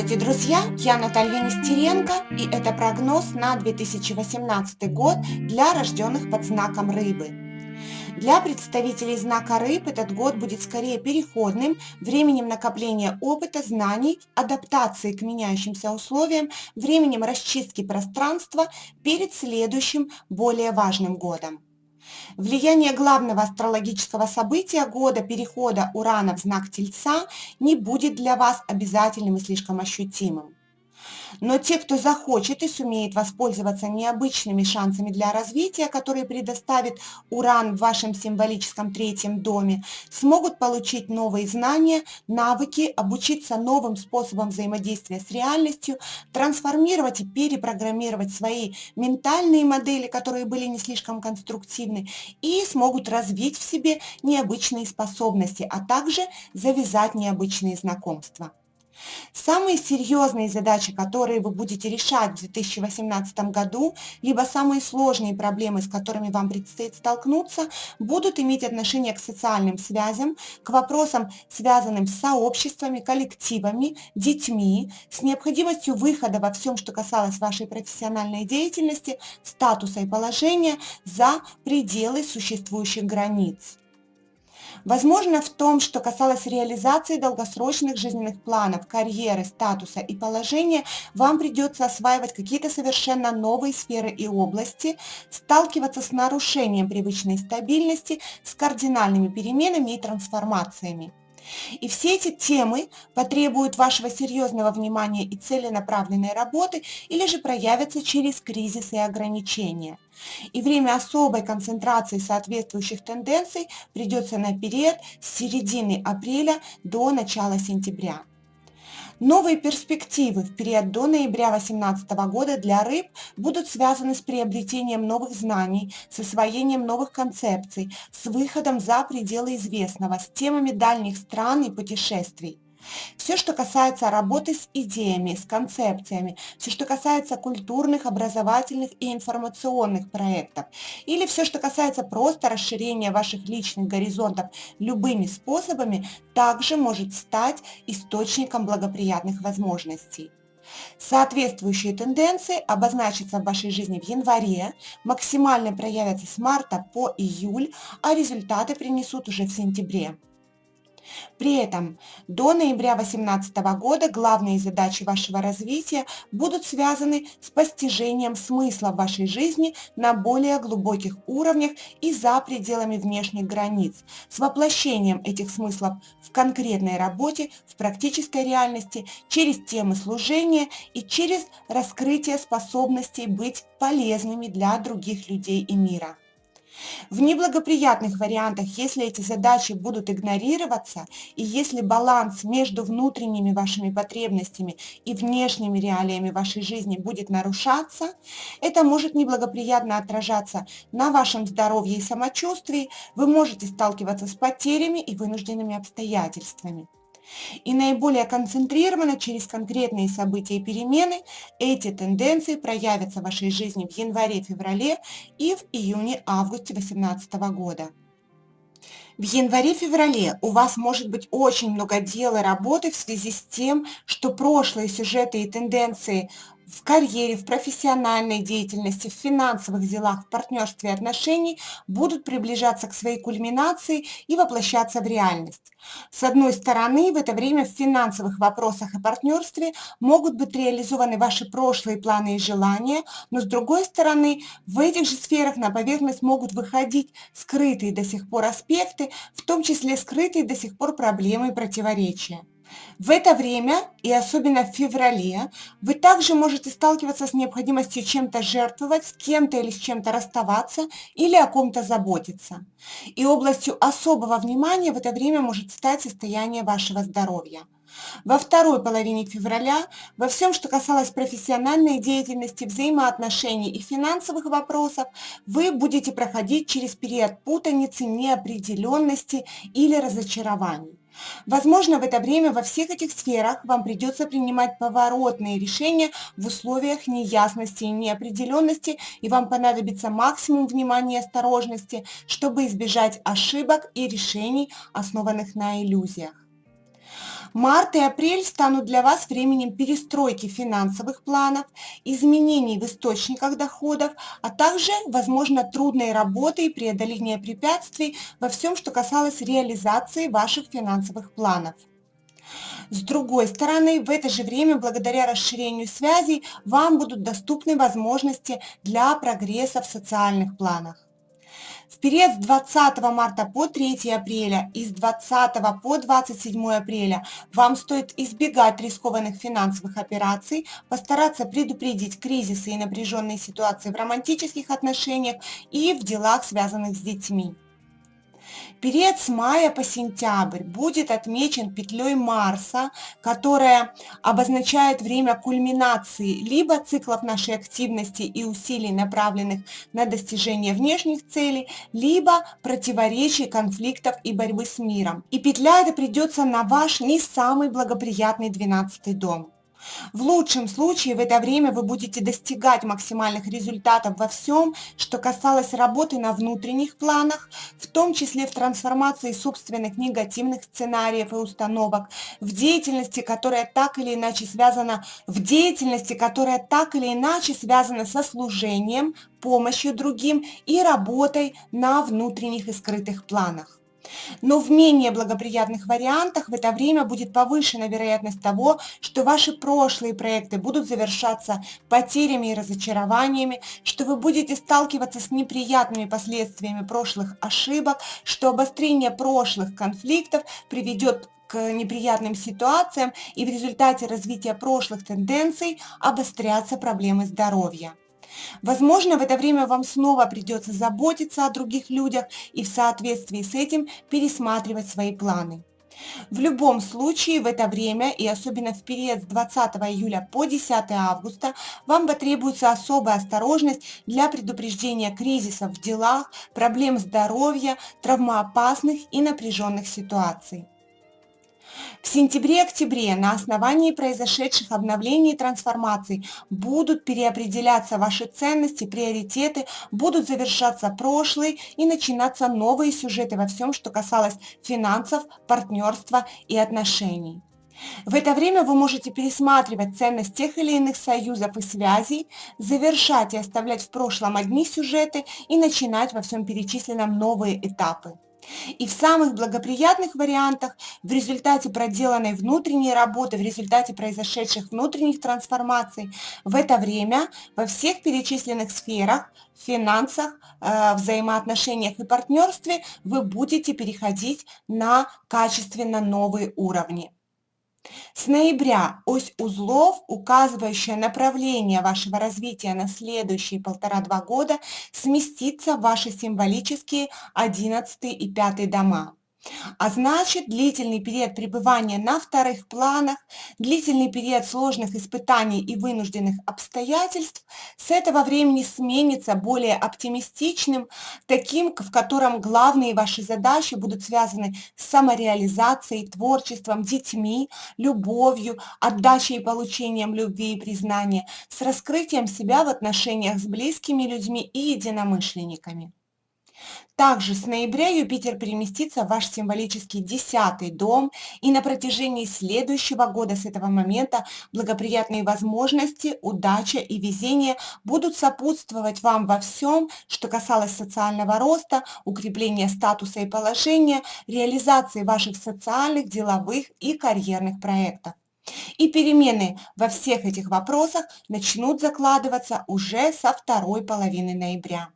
Здравствуйте, друзья! Я Наталья Нестеренко, и это прогноз на 2018 год для рожденных под знаком Рыбы. Для представителей знака Рыб этот год будет скорее переходным, временем накопления опыта, знаний, адаптации к меняющимся условиям, временем расчистки пространства перед следующим, более важным годом. Влияние главного астрологического события года перехода Урана в знак Тельца не будет для вас обязательным и слишком ощутимым. Но те, кто захочет и сумеет воспользоваться необычными шансами для развития, которые предоставит Уран в вашем символическом третьем доме, смогут получить новые знания, навыки, обучиться новым способам взаимодействия с реальностью, трансформировать и перепрограммировать свои ментальные модели, которые были не слишком конструктивны, и смогут развить в себе необычные способности, а также завязать необычные знакомства. Самые серьезные задачи, которые вы будете решать в 2018 году, либо самые сложные проблемы, с которыми вам предстоит столкнуться, будут иметь отношение к социальным связям, к вопросам, связанным с сообществами, коллективами, детьми, с необходимостью выхода во всем, что касалось вашей профессиональной деятельности, статуса и положения за пределы существующих границ. Возможно, в том, что касалось реализации долгосрочных жизненных планов, карьеры, статуса и положения, вам придется осваивать какие-то совершенно новые сферы и области, сталкиваться с нарушением привычной стабильности, с кардинальными переменами и трансформациями. И все эти темы потребуют вашего серьезного внимания и целенаправленной работы или же проявятся через кризис и ограничения. И время особой концентрации соответствующих тенденций придется на период с середины апреля до начала сентября. Новые перспективы в период до ноября 2018 года для рыб будут связаны с приобретением новых знаний, с освоением новых концепций, с выходом за пределы известного, с темами дальних стран и путешествий. Все, что касается работы с идеями, с концепциями, все, что касается культурных, образовательных и информационных проектов, или все, что касается просто расширения ваших личных горизонтов любыми способами, также может стать источником благоприятных возможностей. Соответствующие тенденции обозначатся в вашей жизни в январе, максимально проявятся с марта по июль, а результаты принесут уже в сентябре. При этом до ноября 2018 года главные задачи вашего развития будут связаны с постижением смысла в вашей жизни на более глубоких уровнях и за пределами внешних границ, с воплощением этих смыслов в конкретной работе, в практической реальности, через темы служения и через раскрытие способностей быть полезными для других людей и мира. В неблагоприятных вариантах, если эти задачи будут игнорироваться и если баланс между внутренними вашими потребностями и внешними реалиями вашей жизни будет нарушаться, это может неблагоприятно отражаться на вашем здоровье и самочувствии, вы можете сталкиваться с потерями и вынужденными обстоятельствами. И наиболее концентрированно через конкретные события и перемены эти тенденции проявятся в вашей жизни в январе-феврале и в июне-августе 2018 года. В январе-феврале у вас может быть очень много дел и работы в связи с тем, что прошлые сюжеты и тенденции в карьере, в профессиональной деятельности, в финансовых делах, в партнерстве и отношений будут приближаться к своей кульминации и воплощаться в реальность. С одной стороны, в это время в финансовых вопросах и партнерстве могут быть реализованы ваши прошлые планы и желания, но с другой стороны, в этих же сферах на поверхность могут выходить скрытые до сих пор аспекты, в том числе скрытые до сих пор проблемы и противоречия. В это время, и особенно в феврале, вы также можете сталкиваться с необходимостью чем-то жертвовать, с кем-то или с чем-то расставаться или о ком-то заботиться. И областью особого внимания в это время может стать состояние вашего здоровья. Во второй половине февраля во всем, что касалось профессиональной деятельности, взаимоотношений и финансовых вопросов, вы будете проходить через период путаницы, неопределенности или разочарований. Возможно, в это время во всех этих сферах вам придется принимать поворотные решения в условиях неясности и неопределенности, и вам понадобится максимум внимания и осторожности, чтобы избежать ошибок и решений, основанных на иллюзиях. Март и апрель станут для вас временем перестройки финансовых планов, изменений в источниках доходов, а также, возможно, трудной работы и преодоления препятствий во всем, что касалось реализации ваших финансовых планов. С другой стороны, в это же время, благодаря расширению связей, вам будут доступны возможности для прогресса в социальных планах. В период с 20 марта по 3 апреля и с 20 по 27 апреля вам стоит избегать рискованных финансовых операций, постараться предупредить кризисы и напряженные ситуации в романтических отношениях и в делах, связанных с детьми. Период с мая по сентябрь будет отмечен петлей Марса, которая обозначает время кульминации либо циклов нашей активности и усилий, направленных на достижение внешних целей, либо противоречий, конфликтов и борьбы с миром. И петля эта придется на ваш не самый благоприятный 12 дом. В лучшем случае в это время вы будете достигать максимальных результатов во всем, что касалось работы на внутренних планах, в том числе в трансформации собственных негативных сценариев и установок, в деятельности, которая так или иначе связана, в деятельности, которая так или иначе связана со служением, помощью другим и работой на внутренних и скрытых планах. Но в менее благоприятных вариантах в это время будет повышена вероятность того, что ваши прошлые проекты будут завершаться потерями и разочарованиями, что вы будете сталкиваться с неприятными последствиями прошлых ошибок, что обострение прошлых конфликтов приведет к неприятным ситуациям и в результате развития прошлых тенденций обострятся проблемы здоровья. Возможно, в это время вам снова придется заботиться о других людях и в соответствии с этим пересматривать свои планы. В любом случае, в это время и особенно в период с 20 июля по 10 августа вам потребуется особая осторожность для предупреждения кризисов в делах, проблем здоровья, травмоопасных и напряженных ситуаций. В сентябре-октябре на основании произошедших обновлений и трансформаций будут переопределяться ваши ценности, приоритеты, будут завершаться прошлые и начинаться новые сюжеты во всем, что касалось финансов, партнерства и отношений. В это время вы можете пересматривать ценность тех или иных союзов и связей, завершать и оставлять в прошлом одни сюжеты и начинать во всем перечисленном новые этапы. И в самых благоприятных вариантах, в результате проделанной внутренней работы, в результате произошедших внутренних трансформаций, в это время во всех перечисленных сферах, финансах, э, взаимоотношениях и партнерстве вы будете переходить на качественно новые уровни. С ноября ось узлов, указывающая направление вашего развития на следующие полтора-два года, сместится в ваши символические 11 и 5 дома. А значит, длительный период пребывания на вторых планах, длительный период сложных испытаний и вынужденных обстоятельств с этого времени сменится более оптимистичным, таким, в котором главные ваши задачи будут связаны с самореализацией, творчеством, детьми, любовью, отдачей и получением любви и признания, с раскрытием себя в отношениях с близкими людьми и единомышленниками. Также с ноября Юпитер переместится в ваш символический десятый дом, и на протяжении следующего года с этого момента благоприятные возможности, удача и везение будут сопутствовать вам во всем, что касалось социального роста, укрепления статуса и положения, реализации ваших социальных, деловых и карьерных проектов. И перемены во всех этих вопросах начнут закладываться уже со второй половины ноября.